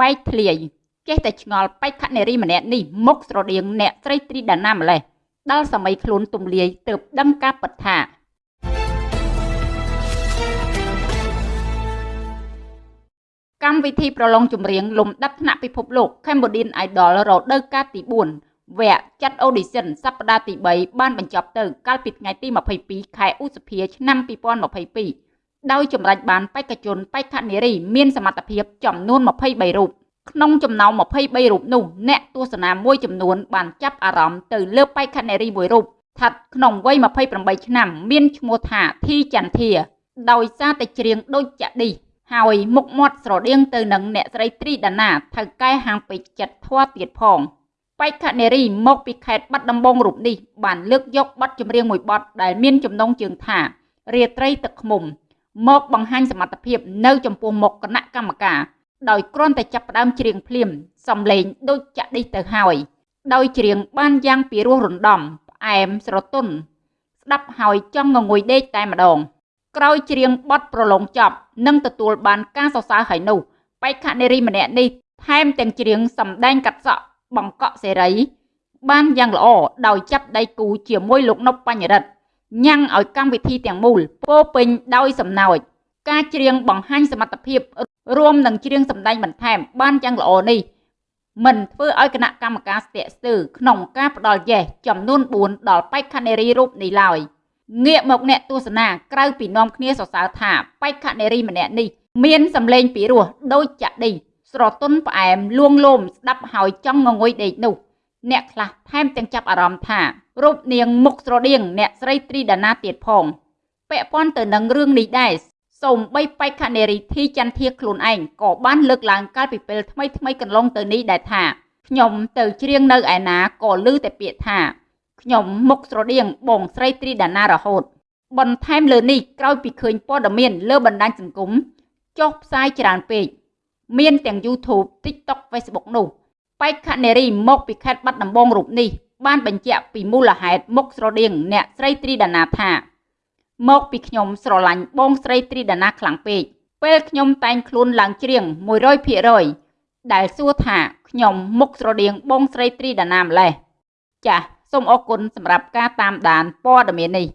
បែកធ្លាយចេះតែឆ្ងល់បេក្ខនារីម្នាក់នេះមុខស្រដៀងអ្នកស្រីត្រីដាណាម្លេះដល់សម័យខ្លួនទំលាយទើបដឹងការពិតថាកម្មវិធីប្រឡងចម្រៀងលំដាប់ថ្នាក់ពិភពលោក Cambodian Idol រដូវកាលទី4វគ្គចាត់ audition សប្តាហ៍ទី3បានបញ្ចប់ទៅ កាលពីថ្ងៃទី22ខែឧសភាឆ្នាំ2022 ដោយចម្រាច់បានបេក្ខជនបេក្ខនារីមានសមត្ថភាពចំនួន23រូបក្នុងចំណោម23រូបនោះអ្នកទស្សនាមួយចំនួនបានចាប់អារម្មណ៍ទៅលើបេក្ខនារីមួយរូបស្ថិតក្នុងវ័យ28ឆ្នាំ មានឈ្មោះថាធីចន្ទធា ដោយសារតែច្រៀងដូចចាក់ឌីហើយមុខមាត់ស្រដៀងទៅនឹងអ្នកស្រីត្រីដាណាថៅកែហាងពេជ្រចិត្តធွာទៀតផងបេក្ខនារីមកពីខេត្តបាត់ដំបងរូបនេះបានលើកយកបទចម្រៀងមួយបទដែលមានចំណងជើងថារាត្រីទឹកឃ្មុំ មកបង្ហាញសមត្ថភាព នៅចំពោះមុខគណៈកម្មការដោយគ្រាន់តែចាប់ផ្ដើមច្រៀងភ្លាមសំឡេងដូចចាក់ឌីសទៅហើយដោយច្រៀងបានយ៉ាងពីរោះរណ្ដំផ្អែមស្រទន់ស្ដាប់ហើយចង់ងងុយដេកតែម្ដង ក្រោយច្រៀងបទប្រឡងចប់និងទទួលបានការសរសើរហើយនោះបេក្ខនារីម្នាក់នេះថែមទាំងច្រៀងសម្ដែងកាត់សក់បង្កក់សេរី បានយ៉ាងល្អដោយចាប់ដៃគូជាមួយលោកនប់បញ្ញរិទ្ធ ញ៉ាំងឲ្យកម្មវិធីទាំងមូលពោពេញដោយសំណើចការច្រៀងបង្ហាញសមត្ថភាពរួមនឹងច្រៀងសម្ដែងបន្ថែមបានយ៉ាងល្អនេះមិនធ្វើឲ្យគណៈកម្មការស្ទាក់ស្ទើរក្នុងការផ្ដល់យេសចំនួន4ដល់បេក្ខនារីរូបនេះឡើយងាកមកអ្នកទស្សនាក្រៅពីនាំគ្នាសរសើរថាបេក្ខនារីម្នាក់នេះមានសម្លេងពីរោះដូចចាក់ឌីស្រទន់ផ្អែមលួងលោមស្ដាប់ហើយចង់ងងុយដេកនោះ អ្នកខ្លះថែមទាំងចាប់អារម្មណ៍ថារូបនាងមុខស្រដៀងអ្នកស្រីត្រីដាណាទៀតផងពាក់ព័ន្ធទៅនឹងរឿងនេះដែរសូម្បីបេក្ខនារីធីចន្ទធាខ្លួនឯងក៏បានលើកឡើងកាលពីពេលថ្មីថ្មីកន្លងទៅនេះដែរថាខ្ញុំទៅច្រៀងនៅឯណាក៏ឮតែពាក្យថាខ្ញុំមុខស្រដៀងបងស្រីត្រីដាណារហូត បន្ថែមលើនេះក្រោយពីឃើញព័ត៌មានលើបណ្ដាញសង្គមចុះផ្សាយច្រើនពេកមានទាំង YouTube TikTok Facebook នោះ បេក្ខនារីមកពីខេត្តបាត់ដំបងរូបនេះបានបញ្ជាក់ពីមូលហេតុមុខស្រដៀងអ្នកស្រីត្រីដាណាថា មកពីខ្ញុំស្រឡាញ់បងស្រីត្រីដាណាខ្លាំងពេកពេលខ្ញុំតែងខ្លួនឡើងច្រៀង100%ដែលសួរថាខ្ញុំមុខស្រដៀងបងស្រីត្រីដាណាម្លេះចាសសូមអរគុណសម្រាប់ការតាមដានព័ត៌មាននេះ